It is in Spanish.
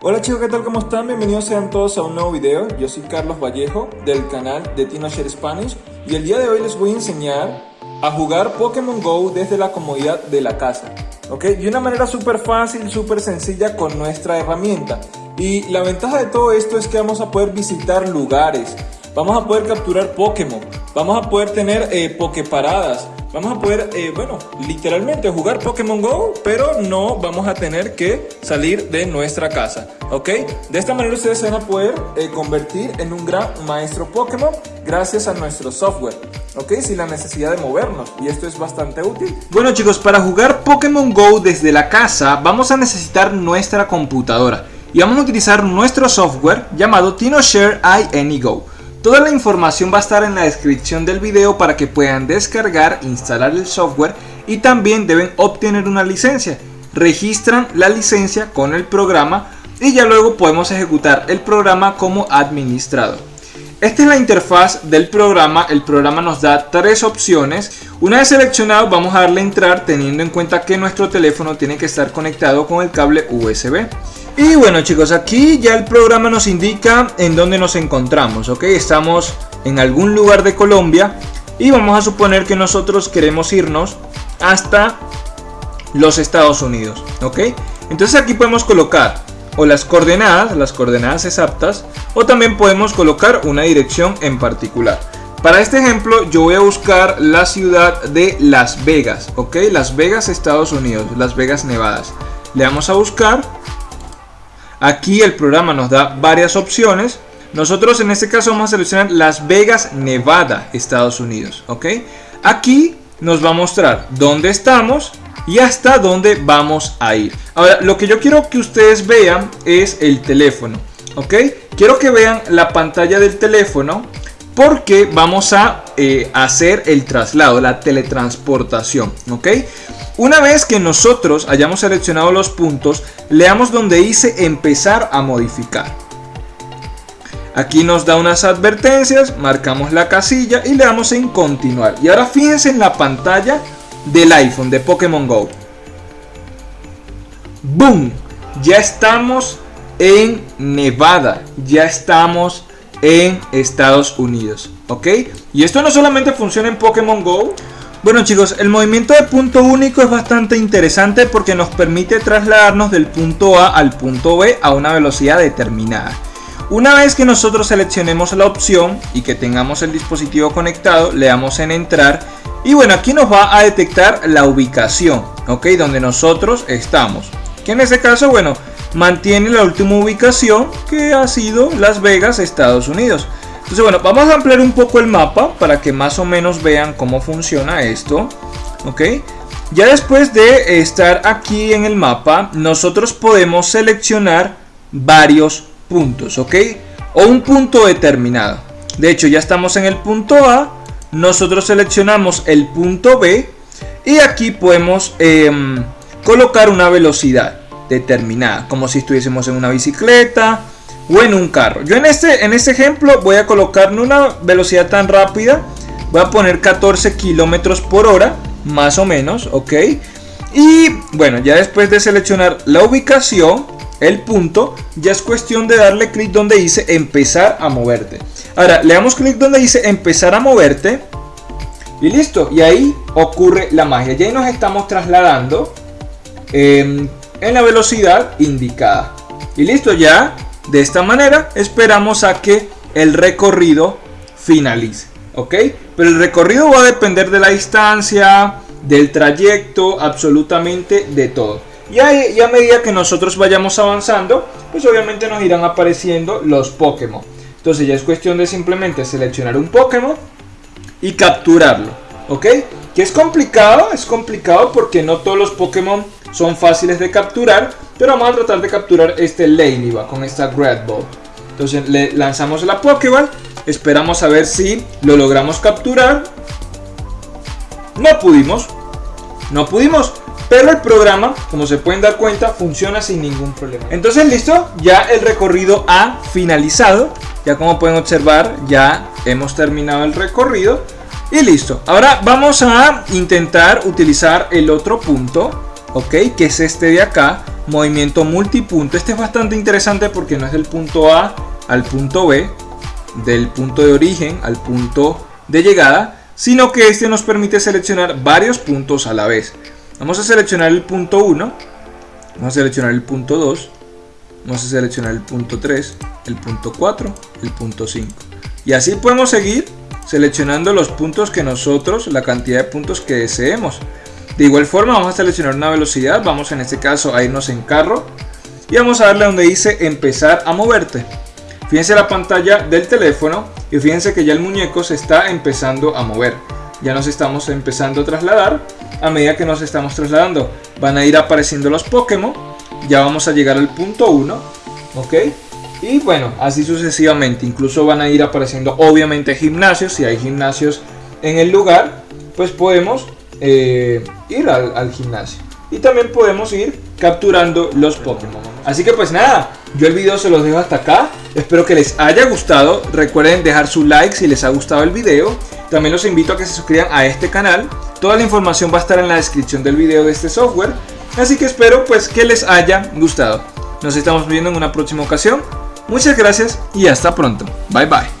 Hola chicos, ¿qué tal? ¿Cómo están? Bienvenidos sean todos a un nuevo video. Yo soy Carlos Vallejo del canal de TinoShare Spanish y el día de hoy les voy a enseñar a jugar Pokémon GO desde la comodidad de la casa. ¿Ok? De una manera súper fácil, súper sencilla con nuestra herramienta. Y la ventaja de todo esto es que vamos a poder visitar lugares, vamos a poder capturar Pokémon, vamos a poder tener eh, Poképaradas, vamos a poder, eh, bueno, literalmente jugar Pokémon GO, pero no vamos a tener que salir de nuestra casa, ¿ok? De esta manera ustedes van a poder eh, convertir en un gran maestro Pokémon gracias a nuestro software, ¿ok? Sin la necesidad de movernos, y esto es bastante útil. Bueno chicos, para jugar Pokémon GO desde la casa vamos a necesitar nuestra computadora y vamos a utilizar nuestro software llamado TinoShare iAnyGo. Toda la información va a estar en la descripción del video para que puedan descargar, instalar el software y también deben obtener una licencia. Registran la licencia con el programa y ya luego podemos ejecutar el programa como administrador. Esta es la interfaz del programa, el programa nos da tres opciones. Una vez seleccionado vamos a darle entrar teniendo en cuenta que nuestro teléfono tiene que estar conectado con el cable USB. Y bueno chicos, aquí ya el programa nos indica en dónde nos encontramos, ¿ok? Estamos en algún lugar de Colombia y vamos a suponer que nosotros queremos irnos hasta los Estados Unidos, ¿ok? Entonces aquí podemos colocar o las coordenadas, las coordenadas exactas, o también podemos colocar una dirección en particular. Para este ejemplo yo voy a buscar la ciudad de Las Vegas, ¿ok? Las Vegas, Estados Unidos, Las Vegas, Nevadas. Le damos a buscar Aquí el programa nos da varias opciones. Nosotros en este caso vamos a seleccionar Las Vegas, Nevada, Estados Unidos. ¿ok? Aquí nos va a mostrar dónde estamos y hasta dónde vamos a ir. Ahora, lo que yo quiero que ustedes vean es el teléfono. ¿ok? Quiero que vean la pantalla del teléfono porque vamos a eh, hacer el traslado, la teletransportación. ¿ok? Una vez que nosotros hayamos seleccionado los puntos, leamos donde dice empezar a modificar. Aquí nos da unas advertencias, marcamos la casilla y le damos en continuar. Y ahora fíjense en la pantalla del iPhone de Pokémon GO. ¡Boom! Ya estamos en Nevada, ya estamos en Estados Unidos, ¿ok? Y esto no solamente funciona en Pokémon GO, bueno chicos, el movimiento de punto único es bastante interesante porque nos permite trasladarnos del punto A al punto B a una velocidad determinada. Una vez que nosotros seleccionemos la opción y que tengamos el dispositivo conectado, le damos en entrar y bueno, aquí nos va a detectar la ubicación, ok, donde nosotros estamos. Que en este caso, bueno, mantiene la última ubicación que ha sido Las Vegas, Estados Unidos. Entonces bueno, vamos a ampliar un poco el mapa para que más o menos vean cómo funciona esto. ¿Ok? Ya después de estar aquí en el mapa, nosotros podemos seleccionar varios puntos, ¿ok? O un punto determinado. De hecho, ya estamos en el punto A, nosotros seleccionamos el punto B y aquí podemos em, colocar una velocidad determinada, como si estuviésemos en una bicicleta, o en un carro. Yo en este, en este ejemplo voy a colocar una velocidad tan rápida. Voy a poner 14 kilómetros por hora, más o menos, ok. Y bueno, ya después de seleccionar la ubicación, el punto, ya es cuestión de darle clic donde dice empezar a moverte. Ahora, le damos clic donde dice empezar a moverte. Y listo, y ahí ocurre la magia. Ya ahí nos estamos trasladando en la velocidad indicada. Y listo, ya de esta manera esperamos a que el recorrido finalice. ¿Ok? Pero el recorrido va a depender de la distancia, del trayecto, absolutamente de todo. Y a, y a medida que nosotros vayamos avanzando, pues obviamente nos irán apareciendo los Pokémon. Entonces ya es cuestión de simplemente seleccionar un Pokémon y capturarlo. ¿Ok? Que es complicado, es complicado porque no todos los Pokémon son fáciles de capturar, pero vamos a tratar de capturar este Ladybug con esta Great Ball. Entonces le lanzamos la Pokéball, esperamos a ver si lo logramos capturar. No pudimos, no pudimos, pero el programa, como se pueden dar cuenta, funciona sin ningún problema. Entonces listo, ya el recorrido ha finalizado. Ya como pueden observar, ya hemos terminado el recorrido. Y listo. Ahora vamos a intentar utilizar el otro punto, ¿ok? Que es este de acá. movimiento multipunto. Este es bastante interesante porque no es del punto A al punto B, del punto de origen al punto de llegada, sino que este nos permite seleccionar varios puntos a la vez. Vamos a seleccionar el punto 1, vamos a seleccionar el punto 2, vamos a seleccionar el punto 3, el punto 4, el punto 5. Y así podemos seguir seleccionando los puntos que nosotros, la cantidad de puntos que deseemos. De igual forma vamos a seleccionar una velocidad, vamos en este caso a irnos en carro y vamos a darle donde dice empezar a moverte. Fíjense la pantalla del teléfono y fíjense que ya el muñeco se está empezando a mover. Ya nos estamos empezando a trasladar. A medida que nos estamos trasladando van a ir apareciendo los Pokémon. Ya vamos a llegar al punto 1. ¿Ok? Y bueno, así sucesivamente. Incluso van a ir apareciendo obviamente gimnasios. Si hay gimnasios en el lugar, pues podemos eh, ir al, al gimnasio. Y también podemos ir capturando los Pokémon. Así que pues nada, yo el video se los dejo hasta acá. Espero que les haya gustado. Recuerden dejar su like si les ha gustado el video. También los invito a que se suscriban a este canal. Toda la información va a estar en la descripción del video de este software. Así que espero pues que les haya gustado. Nos estamos viendo en una próxima ocasión. Muchas gracias y hasta pronto. Bye bye.